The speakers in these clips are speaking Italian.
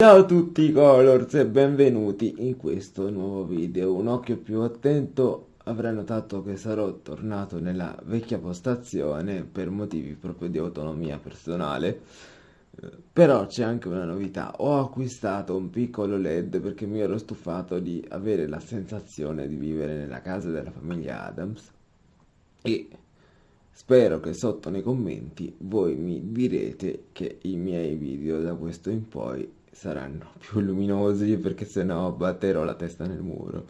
Ciao a tutti Colors e benvenuti in questo nuovo video. Un occhio più attento avrà notato che sarò tornato nella vecchia postazione per motivi proprio di autonomia personale. Però c'è anche una novità, ho acquistato un piccolo LED perché mi ero stufato di avere la sensazione di vivere nella casa della famiglia Adams e spero che sotto nei commenti voi mi direte che i miei video da questo in poi saranno più luminosi perché sennò batterò la testa nel muro.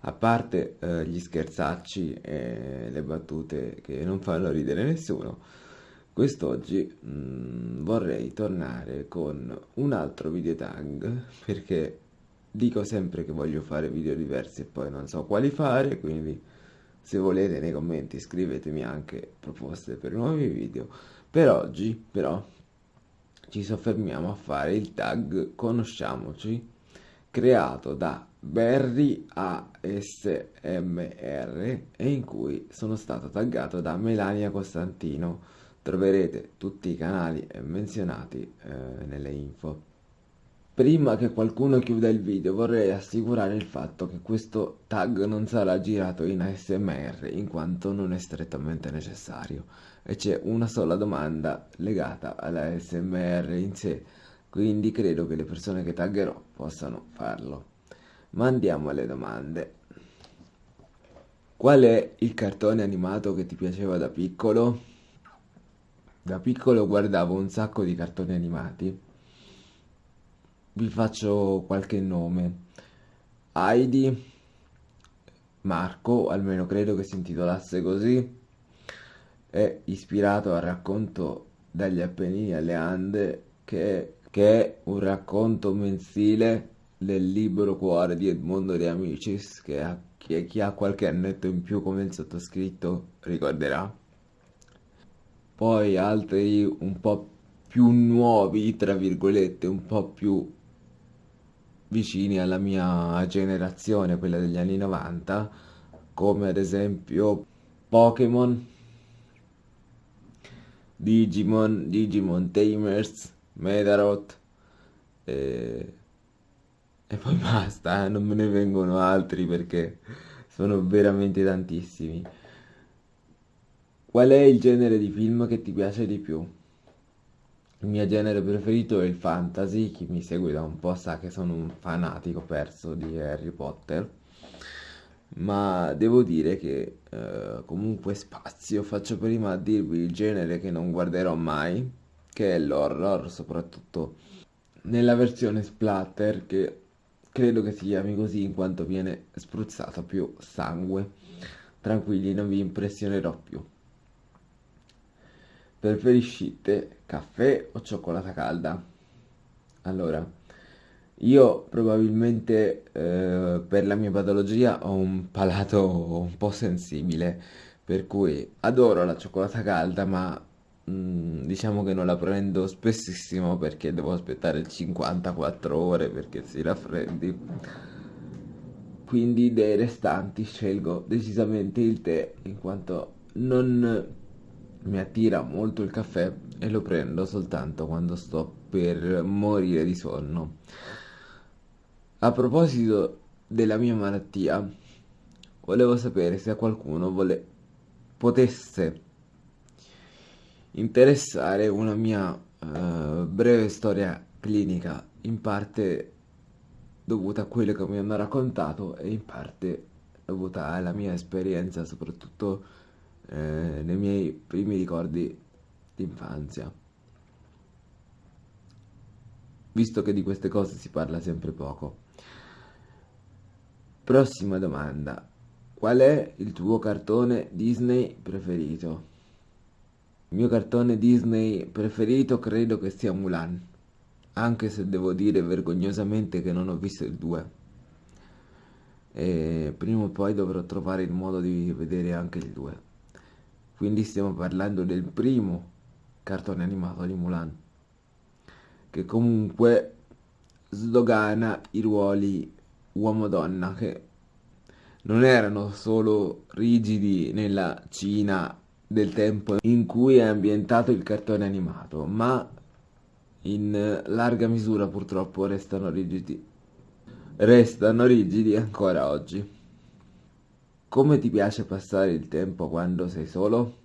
A parte eh, gli scherzacci e le battute che non fanno ridere nessuno, quest'oggi mm, vorrei tornare con un altro video tag perché dico sempre che voglio fare video diversi e poi non so quali fare, quindi se volete nei commenti scrivetemi anche proposte per nuovi video. Per oggi però ci soffermiamo a fare il tag Conosciamoci creato da Berry ASMR e in cui sono stato taggato da Melania Costantino. Troverete tutti i canali menzionati eh, nelle info. Prima che qualcuno chiuda il video vorrei assicurare il fatto che questo tag non sarà girato in ASMR in quanto non è strettamente necessario e c'è una sola domanda legata alla ASMR in sé, quindi credo che le persone che taggerò possano farlo. Ma andiamo alle domande. Qual è il cartone animato che ti piaceva da piccolo? Da piccolo guardavo un sacco di cartoni animati vi faccio qualche nome. Heidi, Marco, almeno credo che si intitolasse così, è ispirato al racconto dagli Appennini alle Ande, che, che è un racconto mensile del libro cuore di Edmondo De Amicis, che a, chi, chi ha qualche annetto in più come il sottoscritto ricorderà. Poi altri un po' più nuovi, tra virgolette, un po' più vicini alla mia generazione, quella degli anni 90, come ad esempio Pokémon, Digimon, Digimon Tamers, Medaroth e... e poi basta, non me ne vengono altri perché sono veramente tantissimi. Qual è il genere di film che ti piace di più? Il mio genere preferito è il fantasy, chi mi segue da un po' sa che sono un fanatico perso di Harry Potter, ma devo dire che eh, comunque spazio, faccio prima a dirvi il genere che non guarderò mai, che è l'horror, soprattutto nella versione splatter, che credo che si chiami così in quanto viene spruzzato più sangue. Tranquilli, non vi impressionerò più. Preferiscite caffè o cioccolata calda? Allora, io probabilmente eh, per la mia patologia ho un palato un po' sensibile, per cui adoro la cioccolata calda, ma mm, diciamo che non la prendo spessissimo perché devo aspettare 54 ore perché si raffreddi. Quindi dei restanti scelgo decisamente il tè in quanto non mi attira molto il caffè e lo prendo soltanto quando sto per morire di sonno. A proposito della mia malattia, volevo sapere se a qualcuno vole... potesse interessare una mia uh, breve storia clinica, in parte dovuta a quello che mi hanno raccontato e in parte dovuta alla mia esperienza, soprattutto eh, nei miei primi ricordi d'infanzia. Visto che di queste cose si parla sempre poco. Prossima domanda. Qual è il tuo cartone Disney preferito? Il mio cartone Disney preferito credo che sia Mulan, anche se devo dire vergognosamente che non ho visto il 2. E prima o poi dovrò trovare il modo di vedere anche il 2 quindi stiamo parlando del primo cartone animato di Mulan che comunque sdogana i ruoli uomo-donna che non erano solo rigidi nella Cina del tempo in cui è ambientato il cartone animato, ma in larga misura purtroppo restano rigidi. Restano rigidi ancora oggi. Come ti piace passare il tempo quando sei solo?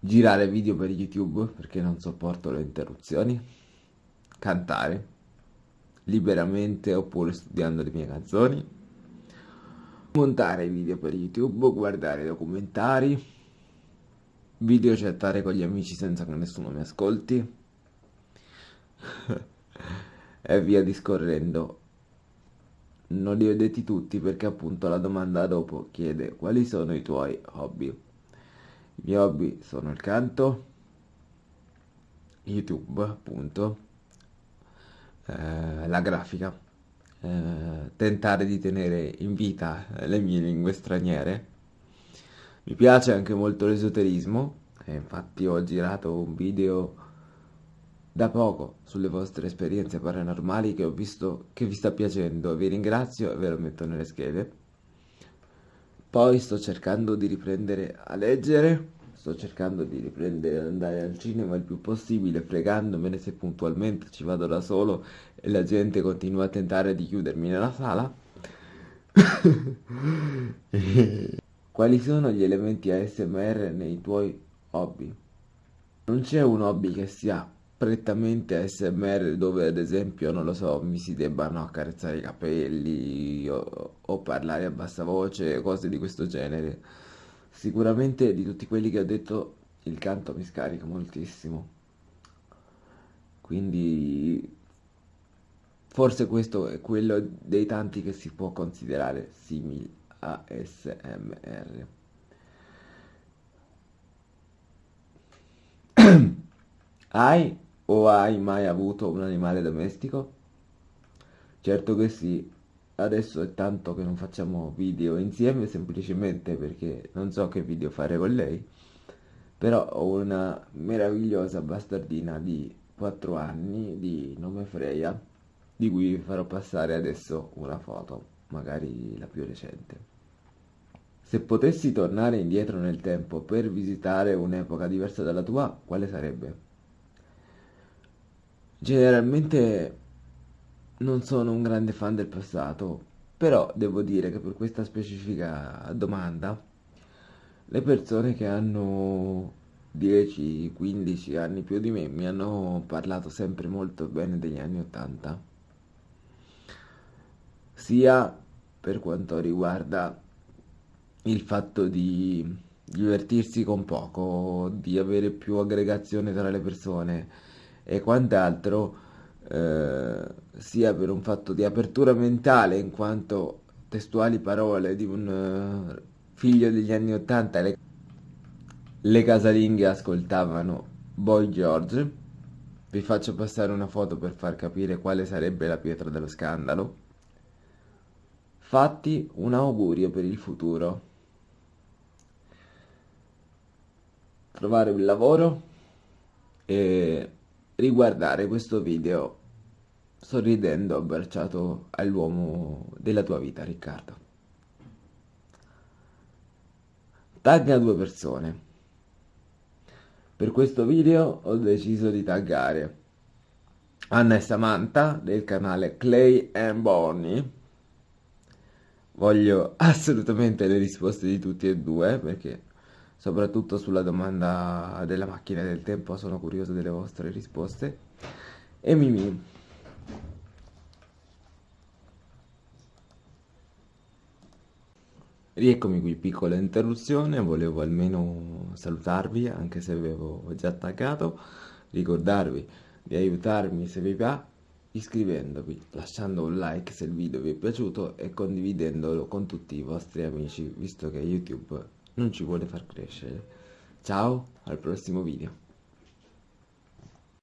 Girare video per YouTube perché non sopporto le interruzioni? Cantare liberamente oppure studiando le mie canzoni? Montare video per YouTube, guardare documentari, video chattare con gli amici senza che nessuno mi ascolti e via discorrendo. Non li ho detti tutti perché appunto la domanda dopo chiede quali sono i tuoi hobby. I miei hobby sono il canto, YouTube appunto, eh, la grafica, eh, tentare di tenere in vita le mie lingue straniere. Mi piace anche molto l'esoterismo, infatti ho girato un video da poco sulle vostre esperienze paranormali che ho visto che vi sta piacendo. Vi ringrazio e ve lo metto nelle schede. Poi sto cercando di riprendere a leggere, sto cercando di riprendere ad andare al cinema il più possibile, fregandomene se puntualmente ci vado da solo e la gente continua a tentare di chiudermi nella sala. Quali sono gli elementi ASMR nei tuoi hobby? Non c'è un hobby che sia prettamente ASMR dove ad esempio, non lo so, mi si debbano accarezzare i capelli o, o parlare a bassa voce, cose di questo genere. Sicuramente di tutti quelli che ho detto il canto mi scarica moltissimo. Quindi forse questo è quello dei tanti che si può considerare simili a ASMR. Hai o hai mai avuto un animale domestico? Certo che sì, adesso è tanto che non facciamo video insieme semplicemente perché non so che video fare con lei, però ho una meravigliosa bastardina di 4 anni di nome Freya, di cui vi farò passare adesso una foto, magari la più recente. Se potessi tornare indietro nel tempo per visitare un'epoca diversa dalla tua, quale sarebbe? Generalmente non sono un grande fan del passato, però devo dire che per questa specifica domanda le persone che hanno 10-15 anni più di me mi hanno parlato sempre molto bene degli anni 80, sia per quanto riguarda il fatto di divertirsi con poco, di avere più aggregazione tra le persone e quant'altro, eh, sia per un fatto di apertura mentale, in quanto testuali parole di un uh, figlio degli anni Ottanta, le, le casalinghe ascoltavano Boy George. Vi faccio passare una foto per far capire quale sarebbe la pietra dello scandalo. Fatti un augurio per il futuro. Trovare un lavoro e riguardare questo video sorridendo abbracciato all'uomo della tua vita, Riccardo. Tagga due persone. Per questo video ho deciso di taggare Anna e Samantha del canale Clay and Bonnie. Voglio assolutamente le risposte di tutti e due perché soprattutto sulla domanda della macchina del tempo, sono curioso delle vostre risposte. E Mimi. Rieccomi qui, piccola interruzione, volevo almeno salutarvi, anche se avevo già attaccato, ricordarvi di aiutarmi se vi va iscrivendovi, lasciando un like se il video vi è piaciuto e condividendolo con tutti i vostri amici, visto che YouTube non ci vuole far crescere. Ciao, al prossimo video.